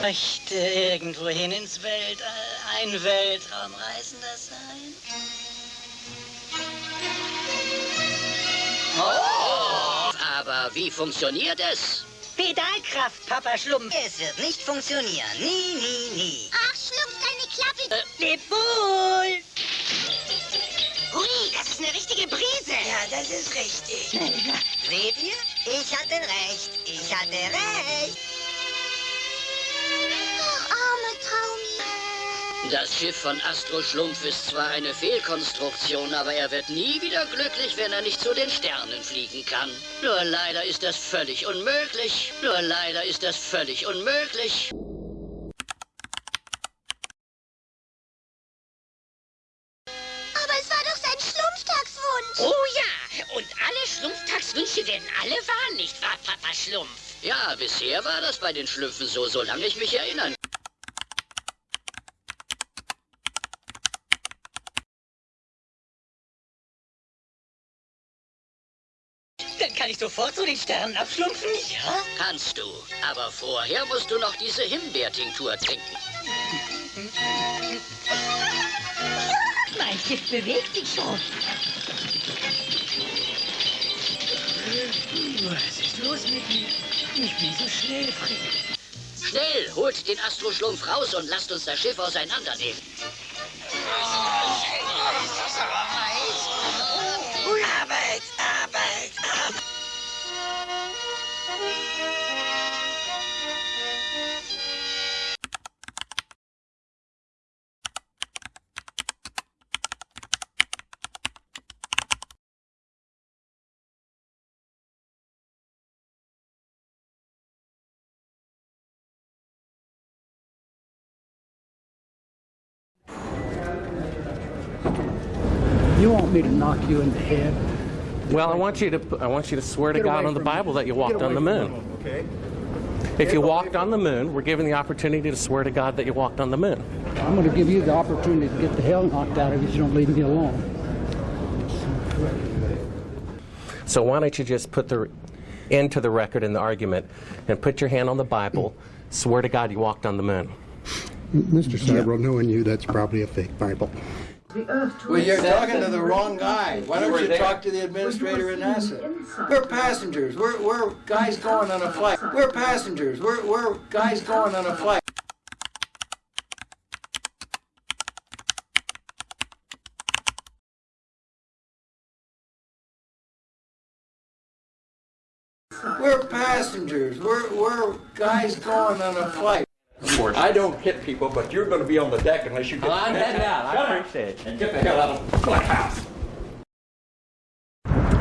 Möchte irgendwohin ins Weltall ein Weltraumreisender sein? Oh! Aber wie funktioniert es? Pedalkraft, Papa Schlumpf. Es wird nicht funktionieren. Nie, nie, nie. Ach, Schlumpf, deine Klappe. Äh, leb wohl! Hui, das ist eine richtige Brise. Ja, das ist richtig. Seht ihr? Ich hatte recht. Ich hatte recht. Das Schiff von Astro Schlumpf ist zwar eine Fehlkonstruktion, aber er wird nie wieder glücklich, wenn er nicht zu den Sternen fliegen kann. Nur leider ist das völlig unmöglich. Nur leider ist das völlig unmöglich. Aber es war doch sein Schlumpftagswunsch. Oh ja, und alle Schlumpftagswünsche werden alle wahr, nicht wahr, Papa Schlumpf? Ja, bisher war das bei den Schlümpfen so, solange ich mich erinnern Dann kann ich sofort zu den Sternen abschlumpfen, ja? Kannst du. Aber vorher musst du noch diese Himbeertinktur trinken. Mein Schiff bewegt sich schon. Was ist los mit mir? Ich bin so schnell, Frick. Schnell, holt den Astroschlumpf raus und lasst uns das Schiff auseinandernehmen. You want me to knock you in the head? Well, I want you to I want you to swear to God on the from me. Bible that you walked on the moon. me, Okay. If you walked on the moon, we're given the opportunity to swear to God that you walked on the moon. I'm going to give you the opportunity to get the hell knocked out of you if you don't leave me alone. So why don't you just put the end to the record in the argument and put your hand on the Bible, swear to God you walked on the moon. Mr. Sabro, knowing you, that's probably a fake Bible. Well, you're talking to the wrong guy. Why don't you talk to the administrator at NASA? We're passengers. We're, we're guys going on a flight. We're passengers. We're, we're guys going on a flight. We're passengers. We're, we're guys going on a flight. I don't hit people, but you're going to be on the deck unless you get. I'm heading out. I appreciate it. And get the hell out of the house.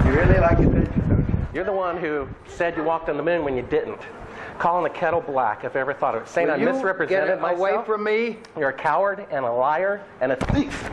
You really like adventure, don't you? You're the one who said you walked on the moon when you didn't. Calling the kettle black, if I ever thought of it. Saying Will I you misrepresented get myself. away from me? You're a coward and a liar and a thief.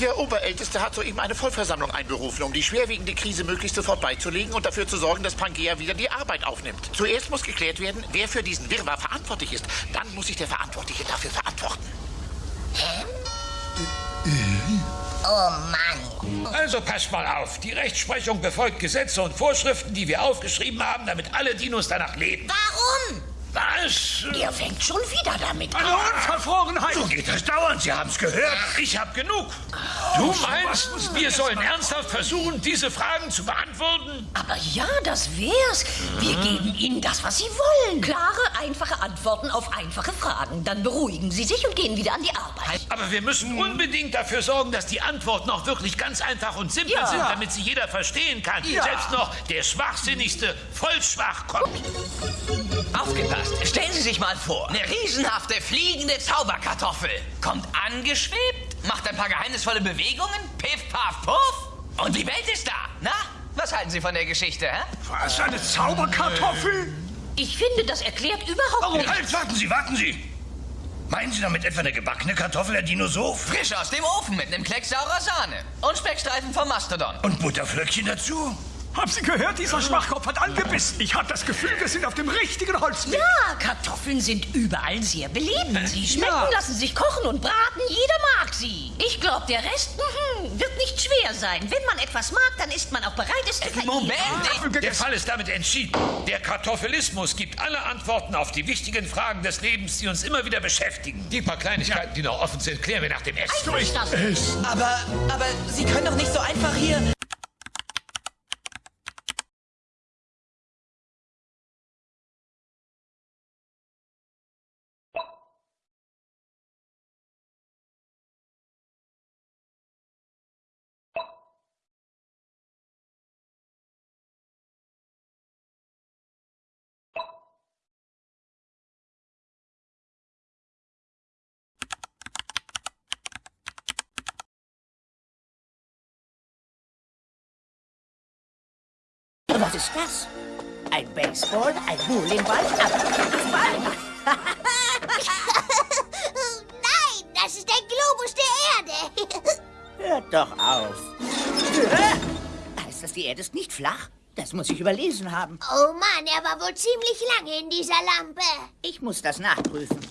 Der Oberälteste hat soeben eine Vollversammlung einberufen, um die schwerwiegende Krise möglichst sofort beizulegen und dafür zu sorgen, dass Pangea wieder die Arbeit aufnimmt. Zuerst muss geklärt werden, wer für diesen Wirrwarr verantwortlich ist. Dann muss sich der Verantwortliche dafür verantworten. Oh Mann. Also passt mal auf. Die Rechtsprechung befolgt Gesetze und Vorschriften, die wir aufgeschrieben haben, damit alle Dinos danach leben. Warum? Es... Er fängt schon wieder damit Eine Unverfrorenheit! So geht das dauernd, Sie haben's gehört. Ich hab genug. Du meinst, wir sollen ernsthaft versuchen, diese Fragen zu beantworten? Aber ja, das wär's. Wir geben Ihnen das, was Sie wollen. Klare, einfache Antworten auf einfache Fragen. Dann beruhigen Sie sich und gehen wieder an die Arbeit. Aber wir müssen unbedingt dafür sorgen, dass die Antworten auch wirklich ganz einfach und simpel Ja. sind, damit sie jeder verstehen kann. Ja. Selbst noch der schwachsinnigste Vollschwach kommt. Aufgepasst. Stellen Sie sich mal vor, eine riesenhafte fliegende Zauberkartoffel kommt angeschwebt, macht ein paar geheimnisvolle Bewegungen, piff, paff, puff und die Welt ist da. Na, was halten Sie von der Geschichte, hä? Was, eine Zauberkartoffel? Ich finde, das erklärt überhaupt nichts. Halt, warten Sie, warten Sie. Meinen Sie damit etwa eine gebackene Kartoffel, Herr Dinosaur? Frisch aus dem Ofen mit einem Klecks saurer Sahne und Speckstreifen vom Mastodon. Und Butterflöckchen dazu? Haben Sie gehört? Dieser Schwachkopf hat angebissen. Ich habe das Gefühl, wir sind auf dem richtigen Holzweg. Ja, Kartoffeln sind überall sehr beliebt. Sie schmecken, Ja. lassen sich kochen und braten. Jeder mag sie. Ich glaube, der Rest mhm, wird nicht schwer sein. Wenn man etwas mag, dann ist man auch bereit, es zu Moment! verehren. Der Fall ist damit entschieden. Der Kartoffelismus gibt alle Antworten auf die wichtigen Fragen des Lebens, die uns immer wieder beschäftigen. Die paar Kleinigkeiten, die noch offen sind, klären wir nach dem Essen. So ist das. Aber, aber Sie können doch nicht so einfach hier... ist das? Ein Baseball, ein Bowlingball, ein Ball. Nein, das ist der Globus der Erde. Hört doch auf. Heißt das, die Erde ist nicht flach? Das muss ich überlesen haben. Oh Mann, er war wohl ziemlich lange in dieser Lampe. Ich muss das nachprüfen.